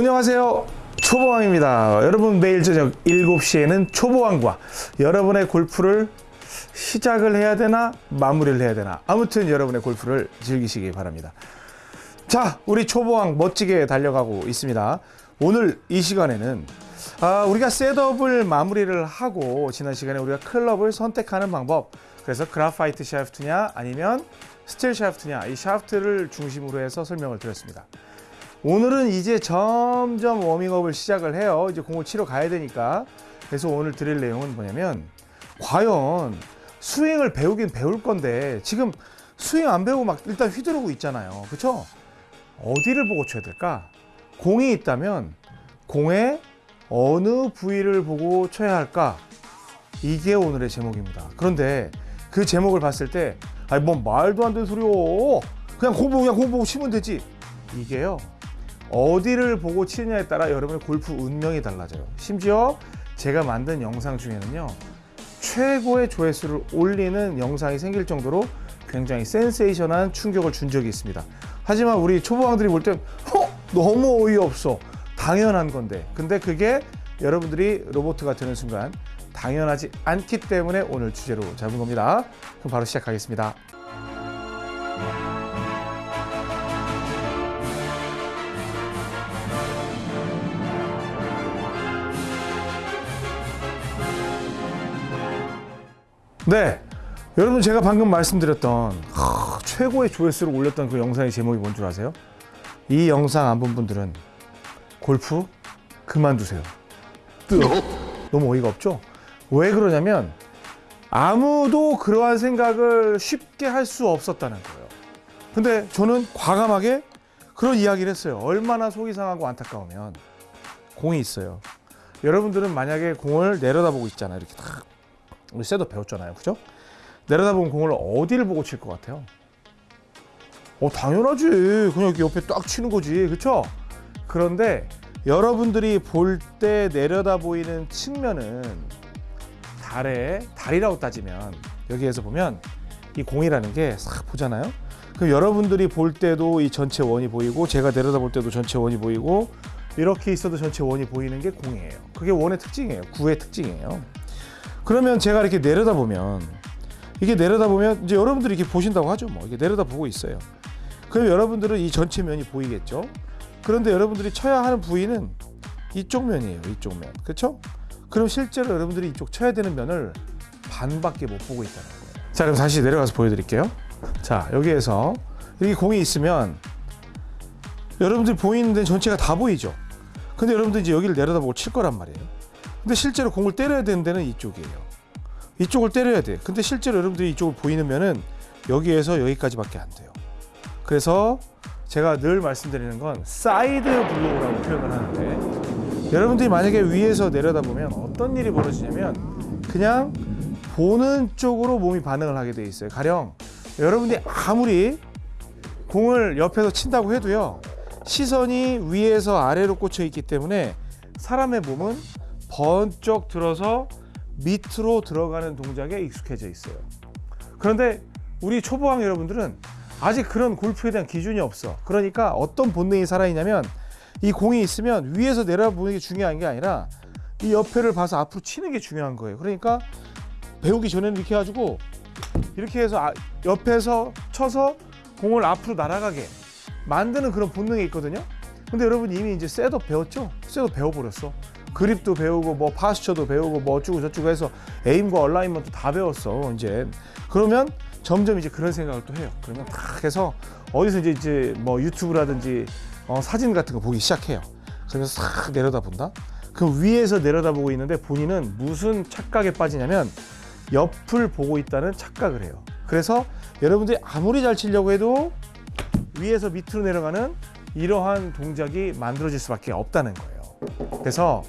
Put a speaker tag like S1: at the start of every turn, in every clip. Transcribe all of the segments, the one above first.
S1: 안녕하세요. 초보왕입니다. 여러분 매일 저녁 7시에는 초보왕과 여러분의 골프를 시작을 해야 되나 마무리를 해야 되나 아무튼 여러분의 골프를 즐기시기 바랍니다. 자, 우리 초보왕 멋지게 달려가고 있습니다. 오늘 이 시간에는 아, 우리가 셋업을 마무리를 하고 지난 시간에 우리가 클럽을 선택하는 방법 그래서 그라파이트 샤프트냐 아니면 스틸 샤프트냐 이 샤프트를 중심으로 해서 설명을 드렸습니다. 오늘은 이제 점점 워밍업을 시작을 해요. 이제 공을 치러 가야 되니까. 그래서 오늘 드릴 내용은 뭐냐면 과연 스윙을 배우긴 배울 건데 지금 스윙 안 배우고 막 일단 휘두르고 있잖아요. 그렇죠? 어디를 보고 쳐야 될까? 공이 있다면 공의 어느 부위를 보고 쳐야 할까? 이게 오늘의 제목입니다. 그런데 그 제목을 봤을 때 아니 뭔 말도 안 되는 소리요. 그냥 공 보고 그냥 공 보고 치면 되지. 이게요. 어디를 보고 치느냐에 따라 여러분의 골프 운명이 달라져요. 심지어 제가 만든 영상 중에는요. 최고의 조회수를 올리는 영상이 생길 정도로 굉장히 센세이션한 충격을 준 적이 있습니다. 하지만 우리 초보왕들이 볼땐 어? 너무 어이없어. 당연한 건데. 근데 그게 여러분들이 로보트가 되는 순간 당연하지 않기 때문에 오늘 주제로 잡은 겁니다. 그럼 바로 시작하겠습니다. 네. 여러분 제가 방금 말씀드렸던 하, 최고의 조회수를 올렸던 그 영상의 제목이 뭔 줄 아세요? 이 영상 안 본 분들은 골프 그만두세요. 뜨 너무 어이가 없죠? 왜 그러냐면 아무도 그러한 생각을 쉽게 할 수 없었다는 거예요. 근데 저는 과감하게 그런 이야기를 했어요. 얼마나 속이 상하고 안타까우면 공이 있어요. 여러분들은 만약에 공을 내려다보고 있잖아요. 이렇게 딱 우리 셋업 배웠잖아요. 그죠? 내려다보면 공을 어디를 보고 칠 것 같아요? 어, 당연하지. 그냥 이렇게 옆에 딱 치는 거지. 그쵸? 그런데 여러분들이 볼 때 내려다 보이는 측면은 달에, 달이라고 따지면 여기에서 보면 이 공이라는 게 싹 보잖아요? 그럼 여러분들이 볼 때도 이 전체 원이 보이고 제가 내려다 볼 때도 전체 원이 보이고 이렇게 있어도 전체 원이 보이는 게 공이에요. 그게 원의 특징이에요. 구의 특징이에요. 그러면 제가 이렇게 내려다 보면 이게 내려다 보면 이제 여러분들이 이렇게 보신다고 하죠. 뭐 이게 내려다 보고 있어요. 그럼 여러분들은 이 전체 면이 보이겠죠. 그런데 여러분들이 쳐야 하는 부위는 이쪽 면이에요. 이쪽 면. 그렇죠? 그럼 실제로 여러분들이 이쪽 쳐야 되는 면을 반밖에 못 보고 있다는 거예요. 자, 그럼 다시 내려가서 보여드릴게요. 자, 여기에서 이렇게 공이 있으면 여러분들이 보이는 데는 전체가 다 보이죠. 근데 여러분들 이제 여기를 내려다보고 칠 거란 말이에요. 근데 실제로 공을 때려야 되는 데는 이쪽이에요. 이쪽을 때려야 돼. 근데 실제로 여러분들이 이쪽을 보이는 면은 여기에서 여기까지밖에 안 돼요. 그래서 제가 늘 말씀드리는 건 side blow라고 표현을 하는데 여러분들이 만약에 위에서 내려다보면 어떤 일이 벌어지냐면 그냥 보는 쪽으로 몸이 반응을 하게 돼 있어요. 가령 여러분들이 아무리 공을 옆에서 친다고 해도요. 시선이 위에서 아래로 꽂혀 있기 때문에 사람의 몸은 번쩍 들어서 밑으로 들어가는 동작에 익숙해져 있어요. 그런데 우리 초보왕 여러분들은 아직 그런 골프에 대한 기준이 없어. 그러니까 어떤 본능이 살아있냐면 이 공이 있으면 위에서 내려보는 게 중요한 게 아니라 이 옆에를 봐서 앞으로 치는 게 중요한 거예요. 그러니까 배우기 전에는 이렇게 해가지고 이렇게 해서 아- 옆에서 쳐서 공을 앞으로 날아가게 만드는 그런 본능이 있거든요. 근데 여러분 이미 이제 setup 배웠죠? setup 배워버렸어. 그립도 배우고 뭐 posture도 배우고 뭐 어쩌고 저쩌고 해서 aim과 alignment 다 배웠어 이제. 그러면 점점 이제 그런 생각을 또 해요. 그러면 탁 해서 어디서 이제 이제 뭐 유튜브라든지 어, 사진 같은 거 보기 시작해요. 그러면서 싹 내려다 본다? 그럼 위에서 내려다 보고 있는데 본인은 무슨 착각에 빠지냐면 옆을 보고 있다는 착각을 해요. 그래서 여러분들이 아무리 잘 치려고 해도 위에서 밑으로 내려가는 이러한 동작이 만들어질 수밖에 없다는 거예요. 그래서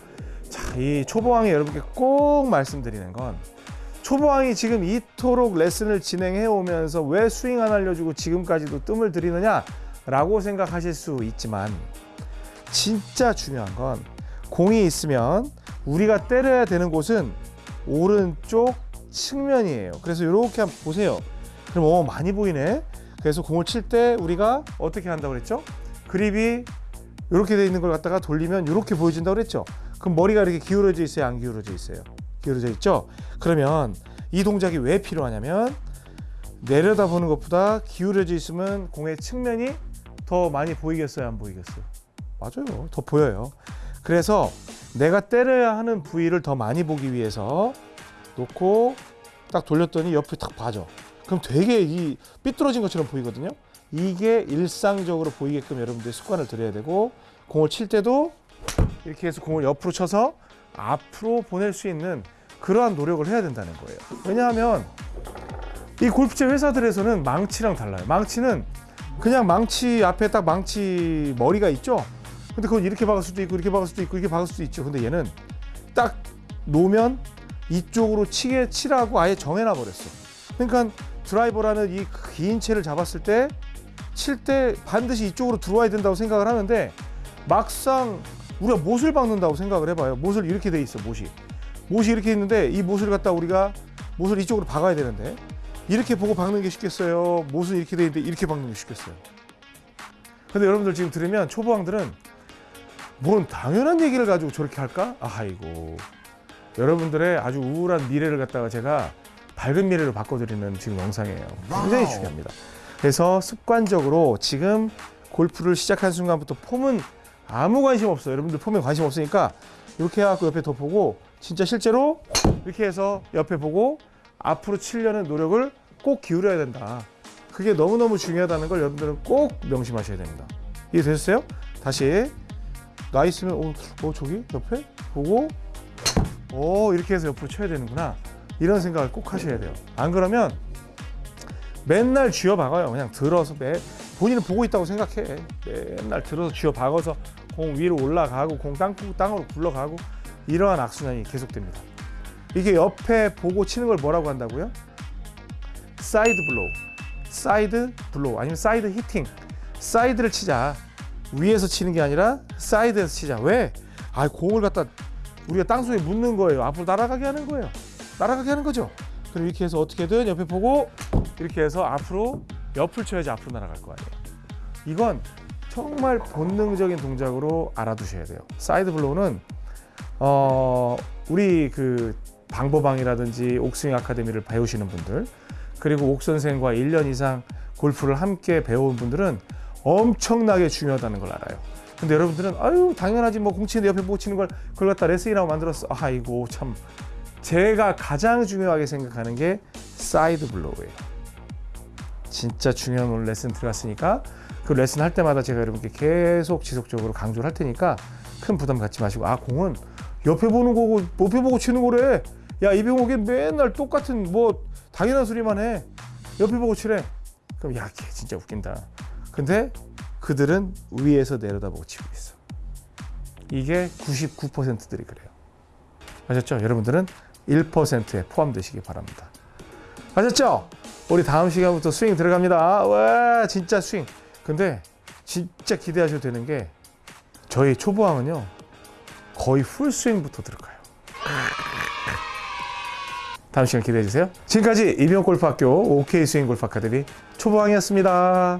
S1: 자, 이 초보왕이 여러분께 꼭 말씀드리는 건 초보왕이 지금 이토록 레슨을 진행해 오면서 왜 스윙 안 알려주고 지금까지도 뜸을 들이느냐 라고 생각하실 수 있지만 진짜 중요한 건 공이 있으면 우리가 때려야 되는 곳은 오른쪽 측면이에요. 그래서 이렇게 한번 보세요. 그럼 어 많이 보이네. 그래서 공을 칠 때 우리가 어떻게 한다고 그랬죠? 그립이 이렇게 돼 있는 걸 갖다가 돌리면 이렇게 보여진다고 그랬죠. 그럼 머리가 이렇게 기울어져 있어요, 안 기울어져 있어요? 기울어져 있죠. 그러면 이 동작이 왜 필요하냐면 내려다보는 것보다 기울어져 있으면 공의 측면이 더 많이 보이겠어요, 안 보이겠어요? 맞아요, 더 보여요. 그래서 내가 때려야 하는 부위를 더 많이 보기 위해서 놓고 딱 돌렸더니 옆에 딱 봐줘. 그럼 되게 이 삐뚤어진 것처럼 보이거든요. 이게 일상적으로 보이게끔 여러분들이 습관을 들여야 되고 공을 칠 때도 이렇게 해서 공을 옆으로 쳐서 앞으로 보낼 수 있는 그러한 노력을 해야 된다는 거예요. 왜냐하면 이 골프채 회사들에서는 망치랑 달라요. 망치는 그냥 망치 앞에 딱 망치 머리가 있죠. 근데 그건 이렇게 박을 수도 있고 이렇게 박을 수도 있고 이렇게 박을 수도 있죠. 근데 얘는 딱 놓으면 이쪽으로 치게 치라고 아예 정해놔 버렸어. 그러니까 드라이버라는 이 긴 채를 잡았을 때 칠때 반드시 이쪽으로 들어와야 된다고 생각을 하는데 막상 우리가 못을 박는다고 생각을 해봐요. 못을 이렇게 돼 있어 못이. 못이 이렇게 있는데 이 못을 갖다 우리가 못을 이쪽으로 박아야 되는데 이렇게 보고 박는 게 쉽겠어요. 못은 이렇게 돼 있는데 이렇게 박는 게 쉽겠어요. 근데 여러분들 지금 들으면 초보왕들은 뭔 당연한 얘기를 가지고 저렇게 할까? 아이고 여러분들의 아주 우울한 미래를 갖다가 제가 밝은 미래로 바꿔드리는 지금 영상이에요. 굉장히. 중요합니다. 그래서 습관적으로 지금 골프를 시작한 순간부터 폼은 아무 관심 없어요. 여러분들 폼에 관심 없으니까 이렇게 해갖고 옆에 더 보고 진짜 실제로 이렇게 해서 옆에 보고 앞으로 치려는 노력을 꼭 기울여야 된다. 그게 너무너무 중요하다는 걸 여러분들은 꼭 명심하셔야 됩니다. 이해되셨어요? 다시 나 있으면 어, 어 저기 옆에 보고 어 이렇게 해서 옆으로 쳐야 되는구나 이런 생각을 꼭 하셔야 돼요. 안 그러면 맨날 쥐어 박아요. 그냥 들어서 매 본인은 보고 있다고 생각해. 맨날 들어서 쥐어 박아서 공 위로 올라가고 공 땅, 땅으로 굴러가고 이러한 악순환이 계속됩니다. 이게 옆에 보고 치는 걸 뭐라고 한다고요? side blow, side blow 아니면 side hitting. 사이드를 치자. 위에서 치는 게 아니라 사이드에서 치자. 왜? 아 공을 갖다 우리가 땅속에 묻는 거예요. 앞으로 날아가게 하는 거예요. 날아가게 하는 거죠. 그럼 이렇게 해서 어떻게든 옆에 보고 이렇게 해서 앞으로 옆을 쳐야지 앞으로 날아갈 거 아니에요. 이건 정말 본능적인 동작으로 알아두셔야 돼요. side blow는 어 우리 그 방보방이라든지 옥스윙 아카데미를 배우시는 분들 그리고 옥 선생과 1년 이상 골프를 함께 배운 분들은 엄청나게 중요하다는 걸 알아요. 근데 여러분들은 아유 당연하지 뭐 공치는데 옆에 못 치는 걸 그걸 갖다 레슨이라고 만들었어. 아이고 참 제가 가장 중요하게 생각하는 게 side blow예요. 진짜 중요한 오늘 레슨 들어갔으니까 그 레슨 할 때마다 제가 여러분께 계속 지속적으로 강조를 할 테니까 큰 부담 갖지 마시고 아 공은 옆에 보는 거고 옆에 보고 치는 거래. 야 이병옥이 맨날 똑같은 뭐 당연한 소리만 해. 옆에 보고 치래. 그럼 야, 걔 진짜 웃긴다. 근데 그들은 위에서 내려다보고 치고 있어. 이게 99%들이 그래요. 아셨죠? 여러분들은 1%에 포함되시기 바랍니다. 아셨죠? 우리 다음 시간부터 스윙 들어갑니다. 와, 진짜 스윙. 근데 진짜 기대하셔도 되는 게 저희 초보왕은요. 거의 풀스윙부터 들어가요. 다음 시간 기대해 주세요. 지금까지 이병골프학교 OK 스윙 골프 아카데미 초보왕이었습니다.